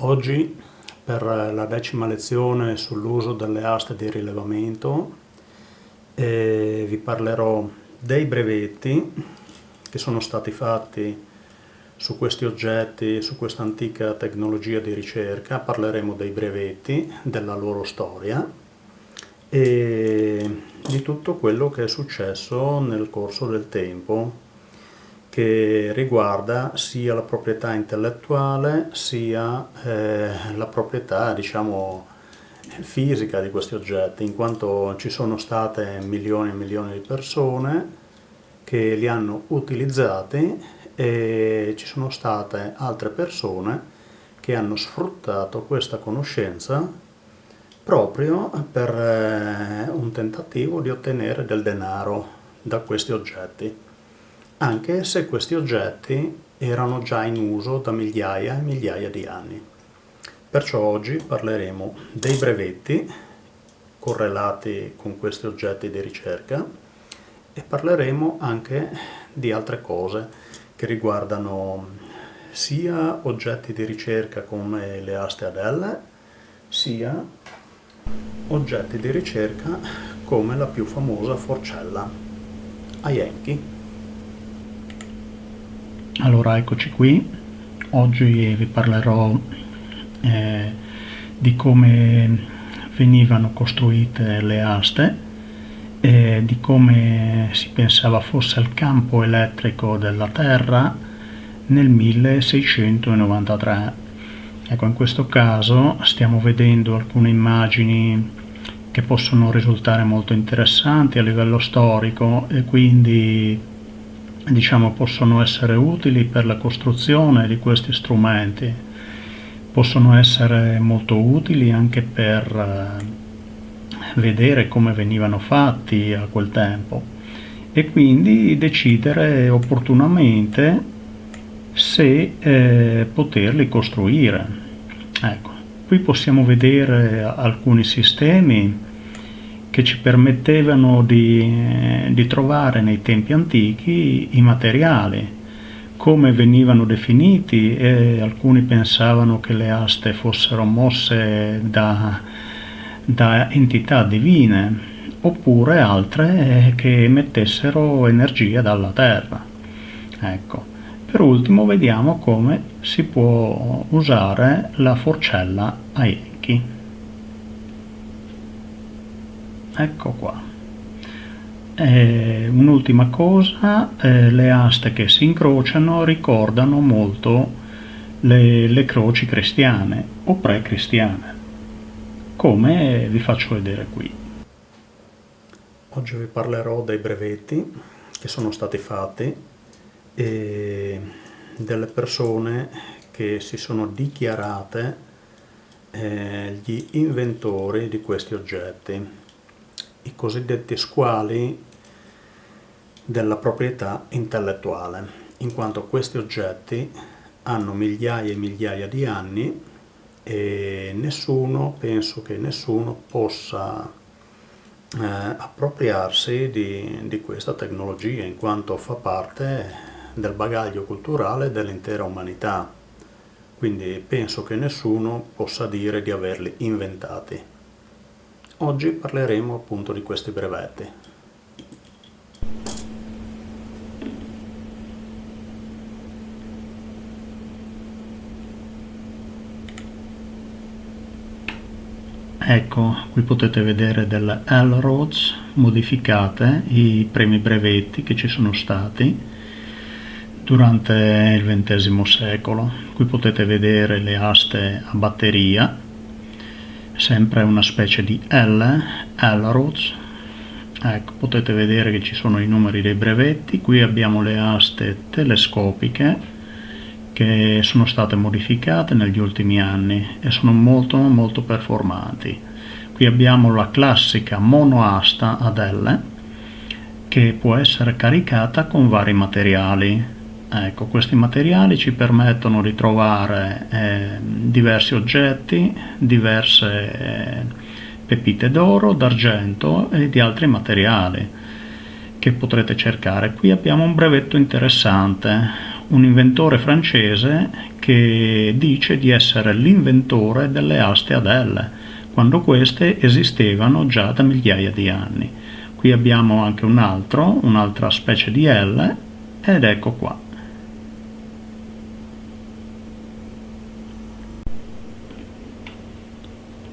Oggi per la decima lezione sull'uso delle aste di rilevamento eh, vi parlerò dei brevetti che sono stati fatti su questi oggetti, su questa antica tecnologia di ricerca, parleremo dei brevetti, della loro storia e di tutto quello che è successo nel corso del tempo che riguarda sia la proprietà intellettuale sia eh, la proprietà diciamo fisica di questi oggetti in quanto ci sono state milioni e milioni di persone che li hanno utilizzati e ci sono state altre persone che hanno sfruttato questa conoscenza proprio per eh, un tentativo di ottenere del denaro da questi oggetti anche se questi oggetti erano già in uso da migliaia e migliaia di anni. Perciò oggi parleremo dei brevetti correlati con questi oggetti di ricerca e parleremo anche di altre cose che riguardano sia oggetti di ricerca come le aste ad L, sia oggetti di ricerca come la più famosa forcella a Yankee. Allora eccoci qui, oggi vi parlerò eh, di come venivano costruite le aste, e di come si pensava fosse il campo elettrico della Terra nel 1693. Ecco, in questo caso stiamo vedendo alcune immagini che possono risultare molto interessanti a livello storico e quindi diciamo, possono essere utili per la costruzione di questi strumenti, possono essere molto utili anche per eh, vedere come venivano fatti a quel tempo e quindi decidere opportunamente se eh, poterli costruire. Ecco, qui possiamo vedere alcuni sistemi che ci permettevano di, di trovare nei tempi antichi i materiali, come venivano definiti e alcuni pensavano che le aste fossero mosse da, da entità divine oppure altre che emettessero energia dalla terra. Ecco. Per ultimo vediamo come si può usare la forcella a Enki ecco qua. Un'ultima cosa eh, le aste che si incrociano ricordano molto le, le croci cristiane o pre-cristiane come vi faccio vedere qui. Oggi vi parlerò dei brevetti che sono stati fatti e delle persone che si sono dichiarate eh, gli inventori di questi oggetti i cosiddetti squali della proprietà intellettuale, in quanto questi oggetti hanno migliaia e migliaia di anni e nessuno, penso che nessuno possa eh, appropriarsi di, di questa tecnologia in quanto fa parte del bagaglio culturale dell'intera umanità quindi penso che nessuno possa dire di averli inventati. Oggi parleremo appunto di questi brevetti. Ecco, qui potete vedere delle L-Roads modificate, i primi brevetti che ci sono stati durante il XX secolo. Qui potete vedere le aste a batteria sempre una specie di L, L-Roads, ecco potete vedere che ci sono i numeri dei brevetti, qui abbiamo le aste telescopiche che sono state modificate negli ultimi anni e sono molto molto performanti. Qui abbiamo la classica monoasta ad L che può essere caricata con vari materiali Ecco, questi materiali ci permettono di trovare eh, diversi oggetti, diverse eh, pepite d'oro, d'argento e di altri materiali che potrete cercare. Qui abbiamo un brevetto interessante, un inventore francese che dice di essere l'inventore delle aste ad L, quando queste esistevano già da migliaia di anni. Qui abbiamo anche un altro, un'altra specie di L, ed ecco qua.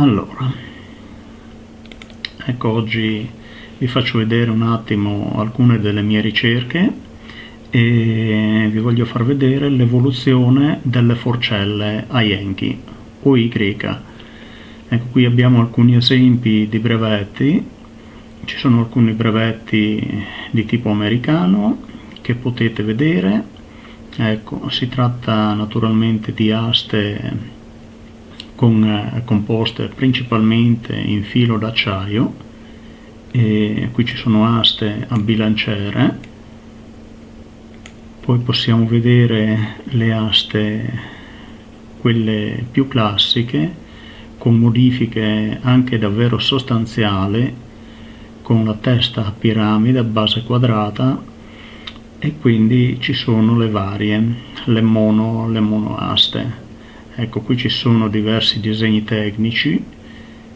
Allora, ecco oggi vi faccio vedere un attimo alcune delle mie ricerche e vi voglio far vedere l'evoluzione delle forcelle a Yankee o Y. Ecco qui abbiamo alcuni esempi di brevetti, ci sono alcuni brevetti di tipo americano che potete vedere, ecco si tratta naturalmente di aste con, eh, composte principalmente in filo d'acciaio e qui ci sono aste a bilanciere poi possiamo vedere le aste quelle più classiche con modifiche anche davvero sostanziali con la testa a piramide a base quadrata e quindi ci sono le varie le mono, le monoaste ecco qui ci sono diversi disegni tecnici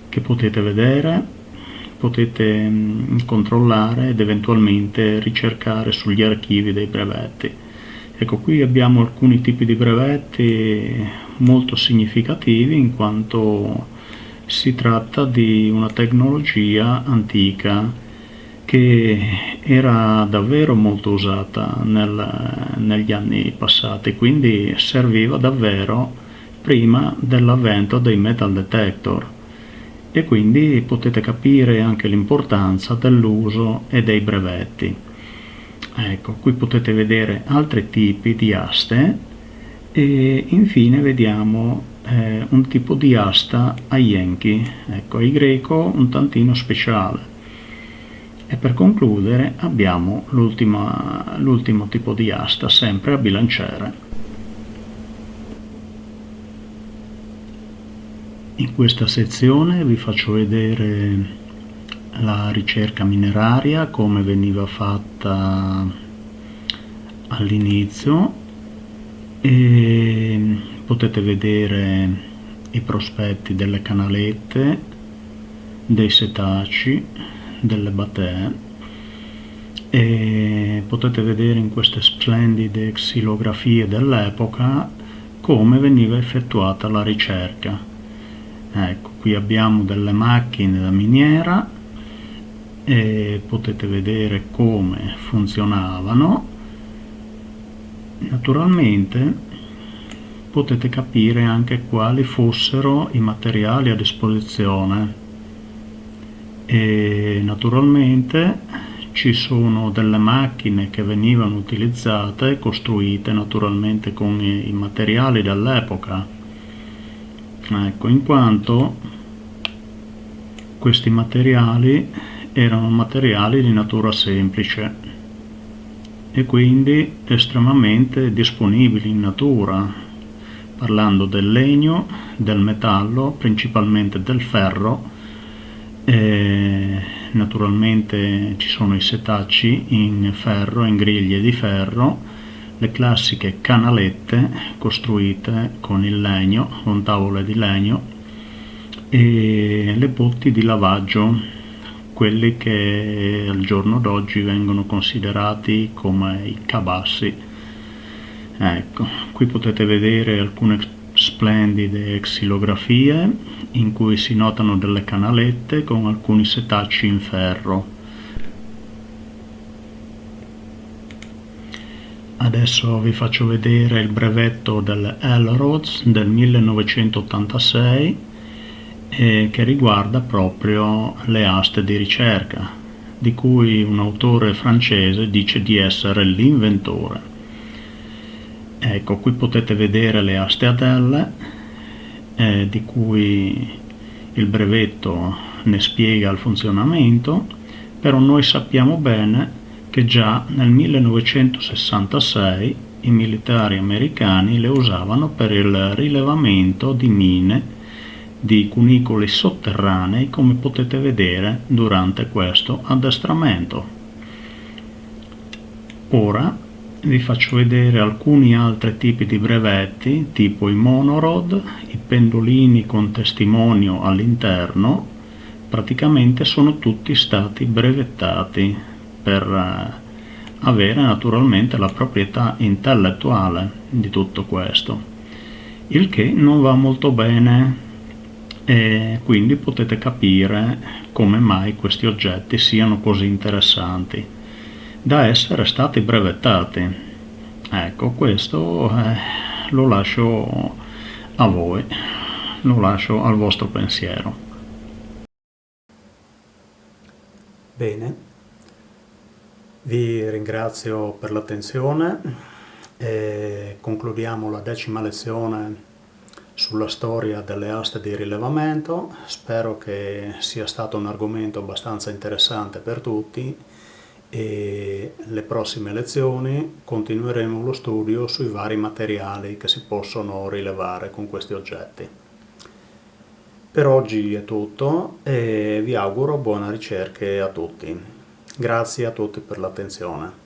che potete vedere potete mh, controllare ed eventualmente ricercare sugli archivi dei brevetti. Ecco qui abbiamo alcuni tipi di brevetti molto significativi in quanto si tratta di una tecnologia antica che era davvero molto usata nel, negli anni passati quindi serviva davvero prima dell'avvento dei metal detector e quindi potete capire anche l'importanza dell'uso e dei brevetti. Ecco, qui potete vedere altri tipi di aste e infine vediamo eh, un tipo di asta a Yankee, ecco, ai greco un tantino speciale. E per concludere abbiamo l'ultimo tipo di asta, sempre a bilanciere. In questa sezione vi faccio vedere la ricerca mineraria, come veniva fatta all'inizio e potete vedere i prospetti delle canalette, dei setaci, delle batee e potete vedere in queste splendide xilografie dell'epoca come veniva effettuata la ricerca ecco qui abbiamo delle macchine da miniera e potete vedere come funzionavano. Naturalmente potete capire anche quali fossero i materiali a disposizione. E naturalmente ci sono delle macchine che venivano utilizzate costruite naturalmente con i materiali dell'epoca ecco in quanto questi materiali erano materiali di natura semplice e quindi estremamente disponibili in natura parlando del legno, del metallo, principalmente del ferro e naturalmente ci sono i setacci in ferro, in griglie di ferro le classiche canalette costruite con il legno, con tavole di legno e le botti di lavaggio, quelli che al giorno d'oggi vengono considerati come i cabassi. Ecco, qui potete vedere alcune splendide xilografie in cui si notano delle canalette con alcuni setacci in ferro Adesso vi faccio vedere il brevetto del Elrods del 1986 eh, che riguarda proprio le aste di ricerca, di cui un autore francese dice di essere l'inventore. Ecco, qui potete vedere le aste ad L, eh, di cui il brevetto ne spiega il funzionamento, però noi sappiamo bene che già nel 1966 i militari americani le usavano per il rilevamento di mine di cunicoli sotterranei come potete vedere durante questo addestramento. Ora vi faccio vedere alcuni altri tipi di brevetti, tipo i monorod, i pendolini con testimonio all'interno, praticamente sono tutti stati brevettati per eh, avere naturalmente la proprietà intellettuale di tutto questo, il che non va molto bene e quindi potete capire come mai questi oggetti siano così interessanti da essere stati brevettati. Ecco, questo eh, lo lascio a voi, lo lascio al vostro pensiero. Bene, vi ringrazio per l'attenzione e concludiamo la decima lezione sulla storia delle aste di rilevamento. Spero che sia stato un argomento abbastanza interessante per tutti e le prossime lezioni continueremo lo studio sui vari materiali che si possono rilevare con questi oggetti. Per oggi è tutto e vi auguro buone ricerche a tutti. Grazie a tutti per l'attenzione.